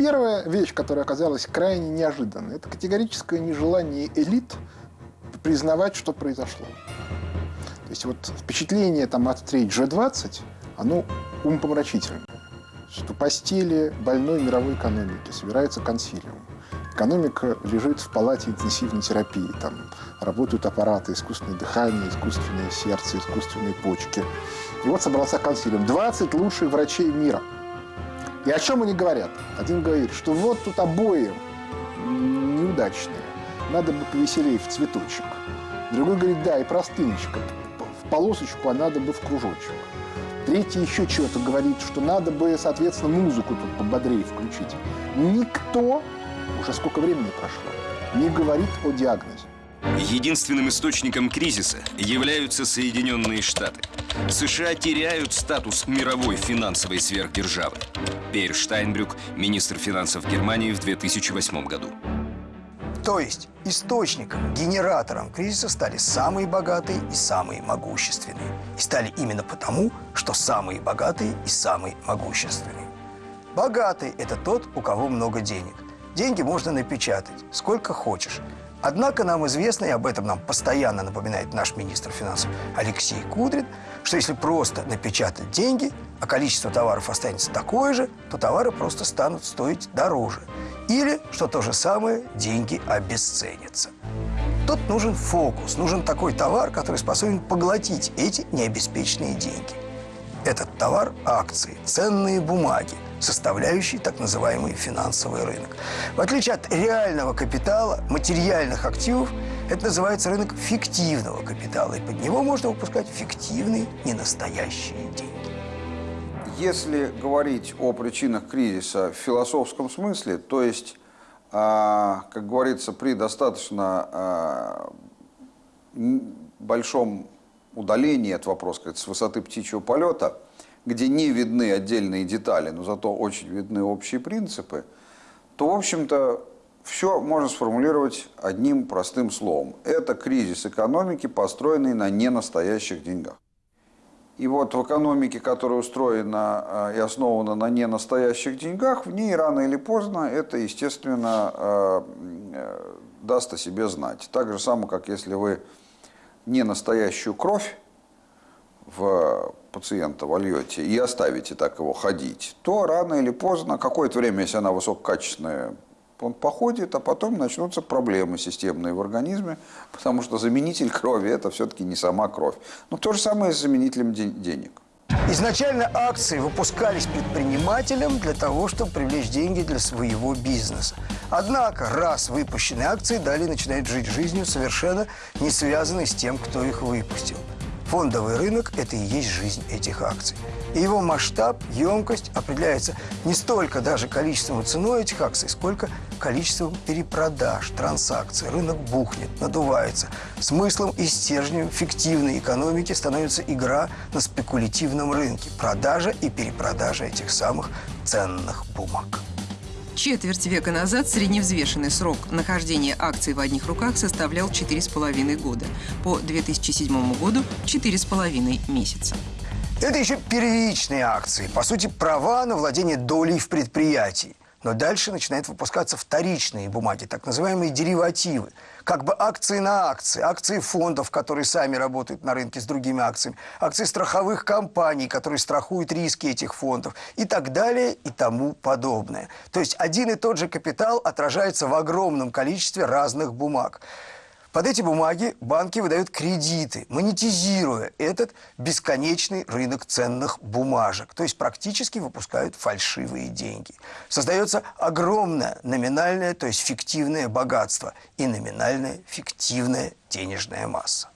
первая вещь, которая оказалась крайне неожиданной, это категорическое нежелание элит признавать, что произошло. То есть вот впечатление там, от встреч G20, оно умопомрачительное. Что постели больной мировой экономики собирается консилиум. Экономика лежит в палате интенсивной терапии. Там работают аппараты, искусственное дыхание, искусственное сердце, искусственные почки. И вот собрался консилиум. 20 лучших врачей мира. И о чем они говорят? Один говорит, что вот тут обои неудачные. Надо бы повеселее в цветочек. Другой говорит, да, и простыночка. В полосочку, а надо бы в кружочек. Третий еще чего-то говорит, что надо бы, соответственно, музыку тут пободрее включить. Никто, уже сколько времени прошло, не говорит о диагнозе. Единственным источником кризиса являются Соединенные Штаты. США теряют статус мировой финансовой сверхдержавы. Пейр Штайнбрюк, министр финансов Германии в 2008 году. То есть источником, генератором кризиса стали самые богатые и самые могущественные. И стали именно потому, что самые богатые и самые могущественные. Богатый – это тот, у кого много денег. Деньги можно напечатать, сколько хочешь. Однако нам известно, и об этом нам постоянно напоминает наш министр финансов Алексей Кудрин, что если просто напечатать деньги, а количество товаров останется такое же, то товары просто станут стоить дороже. Или, что то же самое, деньги обесценятся. Тут нужен фокус, нужен такой товар, который способен поглотить эти необеспеченные деньги. Этот товар – акции, ценные бумаги, составляющие так называемый финансовый рынок. В отличие от реального капитала, материальных активов, это называется рынок фиктивного капитала, и под него можно выпускать фиктивные, ненастоящие деньги. Если говорить о причинах кризиса в философском смысле, то есть, а, как говорится, при достаточно а, большом удалении от вопроса, с высоты птичьего полета, где не видны отдельные детали, но зато очень видны общие принципы, то, в общем-то, все можно сформулировать одним простым словом. Это кризис экономики, построенный на ненастоящих деньгах. И вот в экономике, которая устроена э, и основана на ненастоящих деньгах, в ней рано или поздно это, естественно, э, э, даст о себе знать. Так же самое, как если вы ненастоящую кровь в пациента вольете и оставите так его ходить, то рано или поздно, какое-то время, если она высококачественная, он походит, а потом начнутся проблемы системные в организме, потому что заменитель крови – это все-таки не сама кровь. Но то же самое с заменителем денег. Изначально акции выпускались предпринимателям для того, чтобы привлечь деньги для своего бизнеса. Однако, раз выпущенные акции далее начинают жить жизнью, совершенно не связанной с тем, кто их выпустил. Фондовый рынок – это и есть жизнь этих акций. И его масштаб, емкость определяется не столько даже количеством и ценой этих акций, сколько количеством перепродаж, транзакций. Рынок бухнет, надувается. Смыслом и стержнем фиктивной экономики становится игра на спекулятивном рынке. Продажа и перепродажа этих самых ценных бумаг. Четверть века назад средневзвешенный срок нахождения акций в одних руках составлял 4,5 года. По 2007 году – 4,5 месяца. Это еще первичные акции, по сути, права на владение долей в предприятии. Но дальше начинают выпускаться вторичные бумаги, так называемые деривативы. Как бы акции на акции, акции фондов, которые сами работают на рынке с другими акциями, акции страховых компаний, которые страхуют риски этих фондов и так далее и тому подобное. То есть один и тот же капитал отражается в огромном количестве разных бумаг. Под эти бумаги банки выдают кредиты, монетизируя этот бесконечный рынок ценных бумажек. То есть практически выпускают фальшивые деньги. Создается огромное номинальное, то есть фиктивное богатство и номинальная фиктивная денежная масса.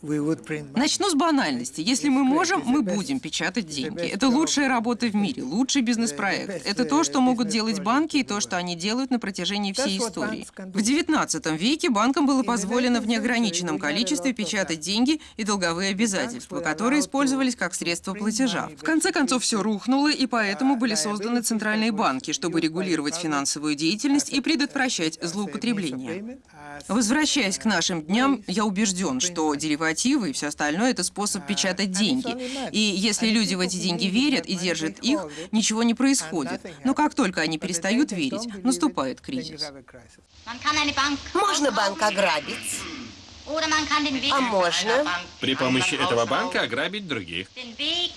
Начну с банальности. Если мы можем, мы будем печатать деньги. Это лучшая работа в мире, лучший бизнес-проект. Это то, что могут делать банки и то, что они делают на протяжении всей истории. В XIX веке банкам было позволено в неограниченном количестве печатать деньги и долговые обязательства, которые использовались как средство платежа. В конце концов, все рухнуло, и поэтому были созданы центральные банки, чтобы регулировать финансовую деятельность и предотвращать злоупотребление. Возвращаясь к нашим дням, я убежден, что деривативы деривативы и все остальное – это способ печатать деньги. И если люди в эти деньги верят и держат их, ничего не происходит. Но как только они перестают верить, наступает кризис. Можно банк ограбить, а можно При помощи этого банка ограбить других.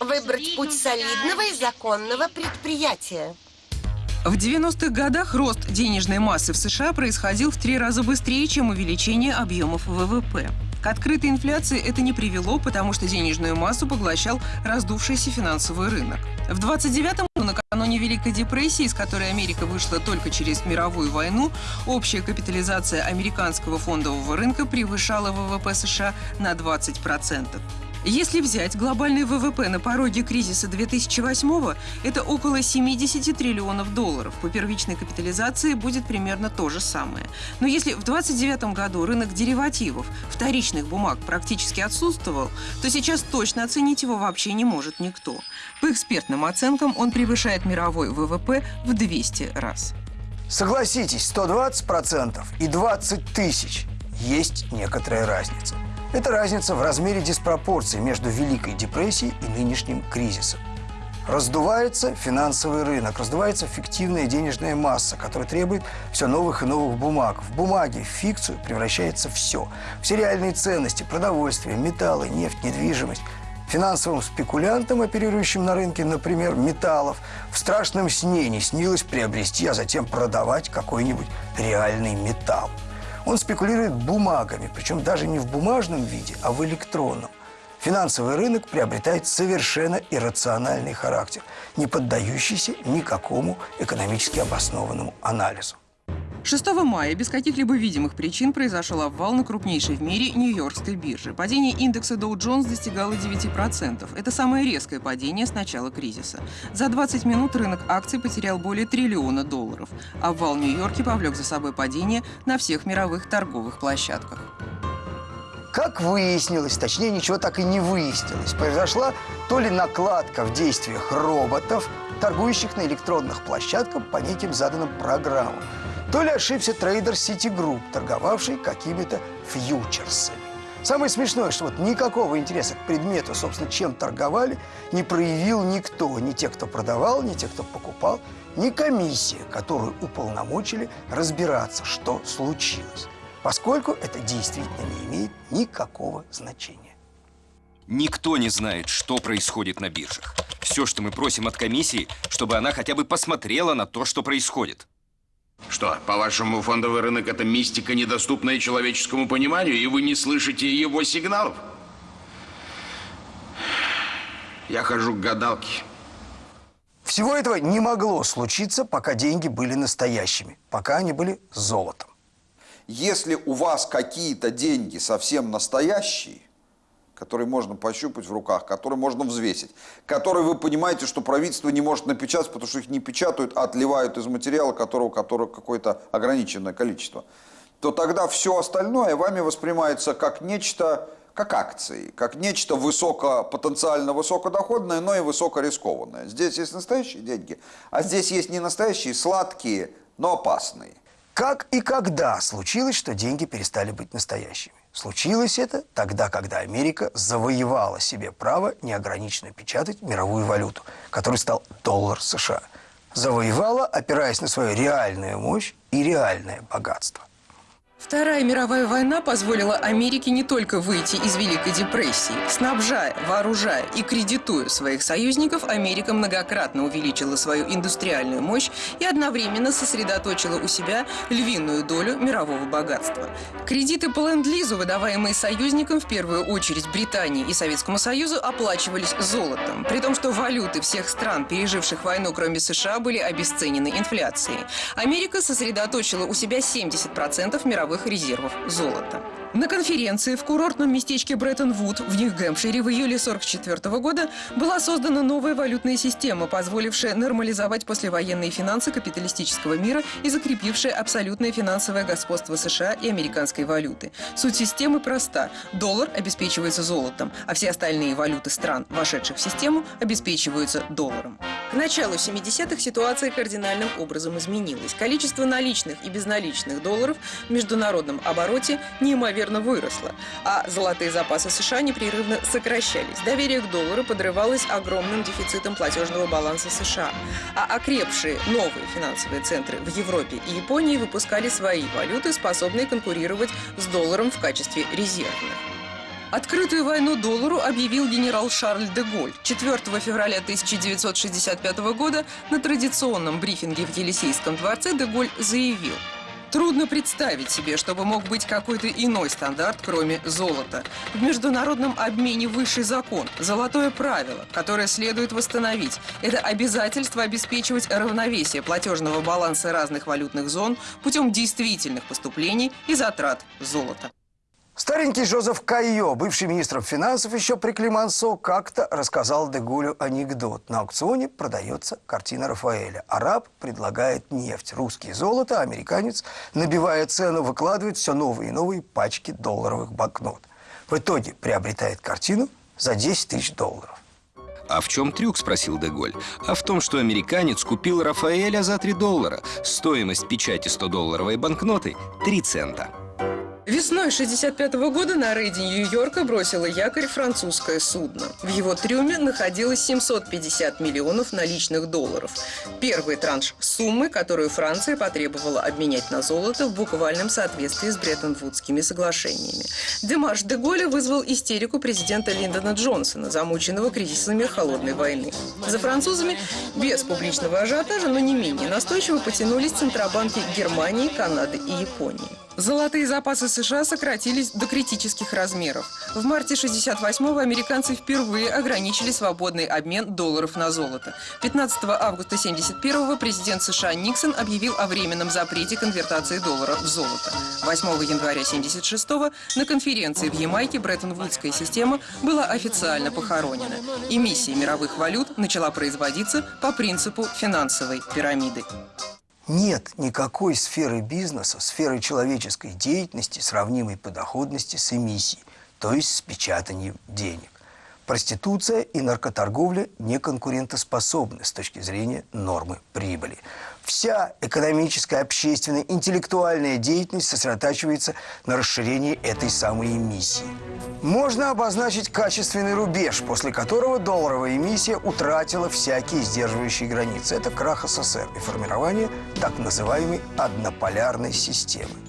выбрать путь солидного и законного предприятия. В 90-х годах рост денежной массы в США происходил в три раза быстрее, чем увеличение объемов ВВП. К открытой инфляции это не привело, потому что денежную массу поглощал раздувшийся финансовый рынок. В 29-м накануне Великой депрессии, из которой Америка вышла только через мировую войну, общая капитализация американского фондового рынка превышала ВВП США на 20%. Если взять глобальный ВВП на пороге кризиса 2008 это около 70 триллионов долларов. По первичной капитализации будет примерно то же самое. Но если в 2029 году рынок деривативов, вторичных бумаг практически отсутствовал, то сейчас точно оценить его вообще не может никто. По экспертным оценкам он превышает мировой ВВП в 200 раз. Согласитесь, 120% и 20 тысяч есть некоторая разница. Это разница в размере диспропорции между Великой депрессией и нынешним кризисом. Раздувается финансовый рынок, раздувается фиктивная денежная масса, которая требует все новых и новых бумаг. В бумаге, в фикцию превращается все. Все реальные ценности, продовольствие, металлы, нефть, недвижимость. Финансовым спекулянтам, оперирующим на рынке, например, металлов, в страшном сне не снилось приобрести, а затем продавать какой-нибудь реальный металл. Он спекулирует бумагами, причем даже не в бумажном виде, а в электронном. Финансовый рынок приобретает совершенно иррациональный характер, не поддающийся никакому экономически обоснованному анализу. 6 мая без каких-либо видимых причин произошел обвал на крупнейшей в мире Нью-Йоркской бирже. Падение индекса Dow Jones достигало 9%. Это самое резкое падение с начала кризиса. За 20 минут рынок акций потерял более триллиона долларов. Обвал в Нью-Йорке повлек за собой падение на всех мировых торговых площадках. Как выяснилось, точнее, ничего так и не выяснилось, произошла то ли накладка в действиях роботов, торгующих на электронных площадках по неким заданным программам, то ли ошибся трейдер Citigroup, торговавший какими-то фьючерсами. Самое смешное, что вот никакого интереса к предмету, собственно, чем торговали, не проявил никто. Ни те, кто продавал, ни те, кто покупал, ни комиссия, которую уполномочили разбираться, что случилось. Поскольку это действительно не имеет никакого значения. Никто не знает, что происходит на биржах. Все, что мы просим от комиссии, чтобы она хотя бы посмотрела на то, что происходит. Что, по-вашему, фондовый рынок – это мистика, недоступная человеческому пониманию, и вы не слышите его сигналов? Я хожу к гадалке. Всего этого не могло случиться, пока деньги были настоящими, пока они были золотом. Если у вас какие-то деньги совсем настоящие, которые можно пощупать в руках, которые можно взвесить, которые вы понимаете, что правительство не может напечатать, потому что их не печатают, а отливают из материала, которого, которого какое-то ограниченное количество, то тогда все остальное вами воспринимается как нечто, как акции, как нечто высоко, потенциально высокодоходное, но и высокорискованное. Здесь есть настоящие деньги, а здесь есть не настоящие, сладкие, но опасные. Как и когда случилось, что деньги перестали быть настоящими? Случилось это тогда, когда Америка завоевала себе право неограниченно печатать мировую валюту, который стал доллар США. Завоевала, опираясь на свою реальную мощь и реальное богатство. Вторая мировая война позволила Америке не только выйти из Великой депрессии. Снабжая, вооружая и кредитуя своих союзников, Америка многократно увеличила свою индустриальную мощь и одновременно сосредоточила у себя львиную долю мирового богатства. Кредиты по ленд-лизу, выдаваемые союзникам, в первую очередь Британии и Советскому Союзу, оплачивались золотом. При том, что валюты всех стран, переживших войну, кроме США, были обесценены инфляцией. Америка сосредоточила у себя 70% мировых резервов золота. На конференции в курортном местечке Бреттон-Вуд в Нью-Гэмпшире в июле 1944 года была создана новая валютная система, позволившая нормализовать послевоенные финансы капиталистического мира и закрепившая абсолютное финансовое господство США и американской валюты. Суть системы проста. Доллар обеспечивается золотом, а все остальные валюты стран, вошедших в систему, обеспечиваются долларом. К началу 70-х ситуация кардинальным образом изменилась. Количество наличных и безналичных долларов в международном обороте неимоверно неимоверно выросла, а золотые запасы США непрерывно сокращались. Доверие к доллару подрывалось огромным дефицитом платежного баланса США, а окрепшие новые финансовые центры в Европе и Японии выпускали свои валюты, способные конкурировать с долларом в качестве резервных. Открытую войну доллару объявил генерал Шарль де Голь 4 февраля 1965 года на традиционном брифинге в Елисейском дворце де Голь заявил – Трудно представить себе, чтобы мог быть какой-то иной стандарт, кроме золота. В международном обмене высший закон, золотое правило, которое следует восстановить. Это обязательство обеспечивать равновесие платежного баланса разных валютных зон путем действительных поступлений и затрат золота. Старенький Жозеф Кайо, бывший министр финансов еще при Климансо, как-то рассказал Дегулю анекдот. На аукционе продается картина Рафаэля. Араб предлагает нефть, русский золото, а американец, набивая цену, выкладывает все новые и новые пачки долларовых банкнот. В итоге приобретает картину за 10 тысяч долларов. А в чем трюк, спросил Деголь. А в том, что американец купил Рафаэля за 3 доллара. Стоимость печати 100-долларовой банкноты – 3 цента. Весной 65 -го года на рейде Нью-Йорка бросило якорь французское судно. В его трюме находилось 750 миллионов наличных долларов. Первый транш суммы, которую Франция потребовала обменять на золото в буквальном соответствии с Бреттон-Вудскими соглашениями. Демарш де Голля вызвал истерику президента Линдона Джонсона, замученного кризисами холодной войны. За французами без публичного ажиотажа, но не менее настойчиво потянулись центробанки Германии, Канады и Японии. Золотые запасы США сократились до критических размеров. В марте 68-го американцы впервые ограничили свободный обмен долларов на золото. 15 августа 71-го президент США Никсон объявил о временном запрете конвертации доллара в золото. 8 января 76-го на конференции в Ямайке Бреттон-Вудская система была официально похоронена. Эмиссия мировых валют начала производиться по принципу финансовой пирамиды. Нет никакой сферы бизнеса, сферы человеческой деятельности, сравнимой по доходности с эмиссией, то есть с печатанием денег. Проституция и наркоторговля не конкурентоспособны с точки зрения нормы прибыли. Вся экономическая, общественная, интеллектуальная деятельность сосредотачивается на расширении этой самой эмиссии. Можно обозначить качественный рубеж, после которого долларовая эмиссия утратила всякие сдерживающие границы. Это крах СССР и формирование так называемой однополярной системы.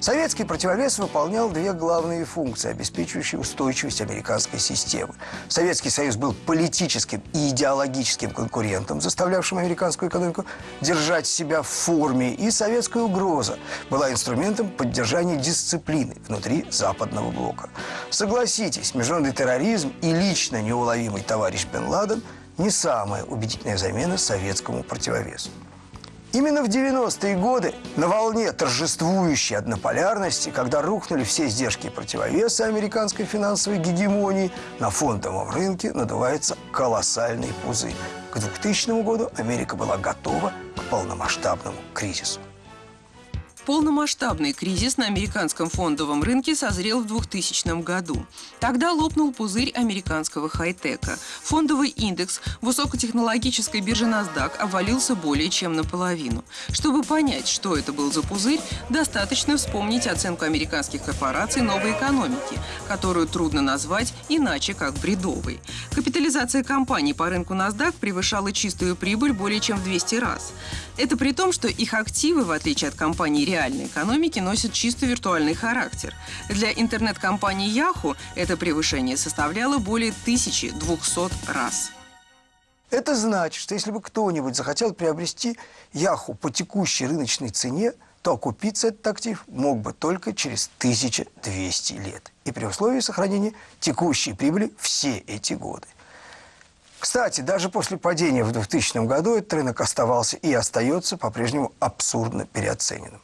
Советский противовес выполнял две главные функции, обеспечивающие устойчивость американской системы. Советский Союз был политическим и идеологическим конкурентом, заставлявшим американскую экономику держать себя в форме, и советская угроза была инструментом поддержания дисциплины внутри западного блока. Согласитесь, международный терроризм и лично неуловимый товарищ Бен Ладен не самая убедительная замена советскому противовесу. Именно в 90-е годы на волне торжествующей однополярности, когда рухнули все издержки противовеса американской финансовой гегемонии, на фондовом рынке надувается колоссальный пузырь. К 2000 году Америка была готова к полномасштабному кризису. Полномасштабный кризис на американском фондовом рынке созрел в 2000 году. Тогда лопнул пузырь американского хай-тека. Фондовый индекс высокотехнологической биржи NASDAQ обвалился более чем наполовину. Чтобы понять, что это был за пузырь, достаточно вспомнить оценку американских корпораций новой экономики, которую трудно назвать иначе как бредовой. Капитализация компаний по рынку NASDAQ превышала чистую прибыль более чем в 200 раз. Это при том, что их активы, в отличие от компаний реальной экономики носят чисто виртуальный характер. Для интернет-компании Yahoo это превышение составляло более 1200 раз. Это значит, что если бы кто-нибудь захотел приобрести Яху по текущей рыночной цене, то окупиться этот актив мог бы только через 1200 лет. И при условии сохранения текущей прибыли все эти годы. Кстати, даже после падения в 2000 году этот рынок оставался и остается по-прежнему абсурдно переоцененным.